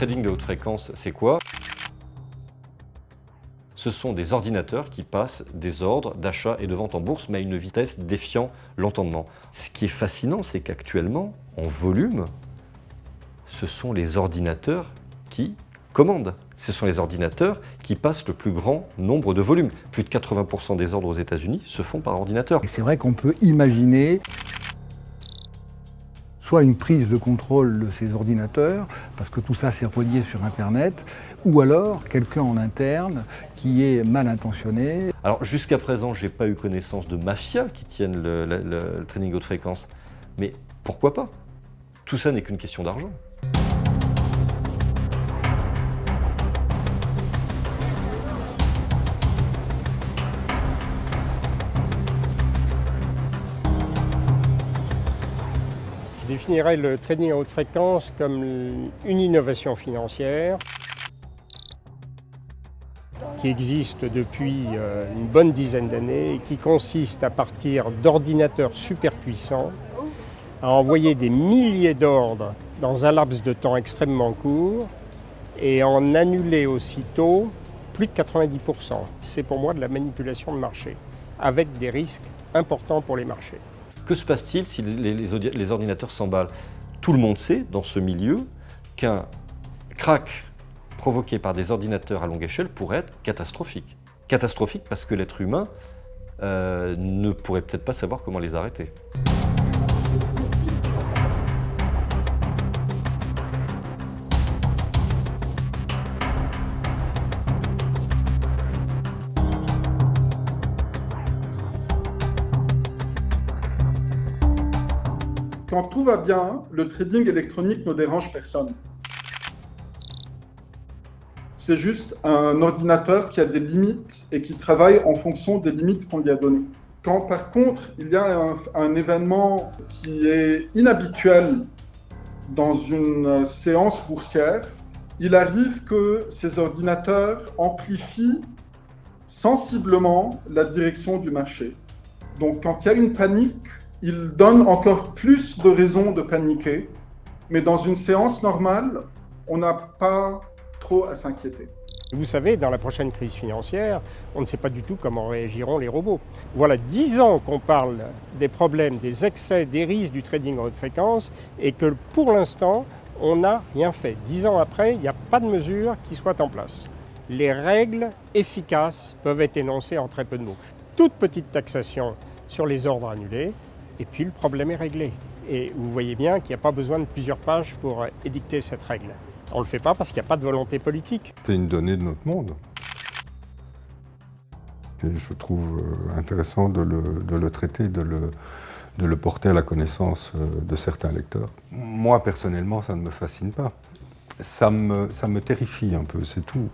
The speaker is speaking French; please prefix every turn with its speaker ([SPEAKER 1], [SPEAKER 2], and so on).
[SPEAKER 1] trading de haute fréquence, c'est quoi? Ce sont des ordinateurs qui passent des ordres d'achat et de vente en bourse, mais à une vitesse défiant l'entendement. Ce qui est fascinant, c'est qu'actuellement, en volume, ce sont les ordinateurs qui commandent. Ce sont les ordinateurs qui passent le plus grand nombre de volumes. Plus de 80% des ordres aux États-Unis se font par ordinateur.
[SPEAKER 2] Et c'est vrai qu'on peut imaginer soit une prise de contrôle de ces ordinateurs, parce que tout ça c'est relié sur Internet, ou alors quelqu'un en interne qui est mal intentionné.
[SPEAKER 1] Alors jusqu'à présent, j'ai pas eu connaissance de mafias qui tiennent le, le training haute fréquence, mais pourquoi pas? Tout ça n'est qu'une question d'argent.
[SPEAKER 3] Définirais le trading à haute fréquence comme une innovation financière qui existe depuis euh, une bonne dizaine d'années et qui consiste à partir d'ordinateurs super puissants à envoyer des milliers d'ordres dans un laps de temps extrêmement court et en annuler aussitôt plus de 90%. C'est pour moi de la manipulation de marché, avec des risques importants pour les marchés.
[SPEAKER 1] Que se passe-t-il si les, ordinateurs s'emballent? Tout le monde sait, dans ce milieu, qu'un crack provoqué par des ordinateurs à longue échelle pourrait être catastrophique. Catastrophique parce que l'être humain euh, ne pourrait peut-être pas savoir comment les arrêter.
[SPEAKER 4] Quand tout va bien, le trading électronique ne dérange personne. C'est juste un ordinateur qui a des limites et qui travaille en fonction des limites qu'on lui a données. Quand par contre, il y a un, événement qui est inhabituel dans une séance boursière, il arrive que ces ordinateurs amplifient sensiblement la direction du marché. Donc quand il y a une panique, il donne encore plus de raisons de paniquer, mais dans une séance normale, on n'a pas trop à s'inquiéter.
[SPEAKER 3] Vous savez, dans la prochaine crise financière, on ne sait pas du tout comment réagiront les robots. Voilà dix ans qu'on parle des problèmes, des excès, des risques du trading en haute fréquence et que pour l'instant, on n'a rien fait. Dix ans après, il n'y a pas de mesures qui soient en place. Les règles efficaces peuvent être énoncées en très peu de mots. Toute petite taxation sur les ordres annulés, et puis le problème est réglé. Et vous voyez bien qu'il n'y a pas besoin de plusieurs pages pour édicter cette règle. On ne le fait pas parce qu'il n'y a pas de volonté politique.
[SPEAKER 5] C'est une donnée de notre monde. Et je trouve euh, intéressant de le, traiter, de le, de le porter à la connaissance euh, de certains lecteurs. Moi, personnellement, ça ne me fascine pas. Ça me, ça me terrifie un peu, c'est tout.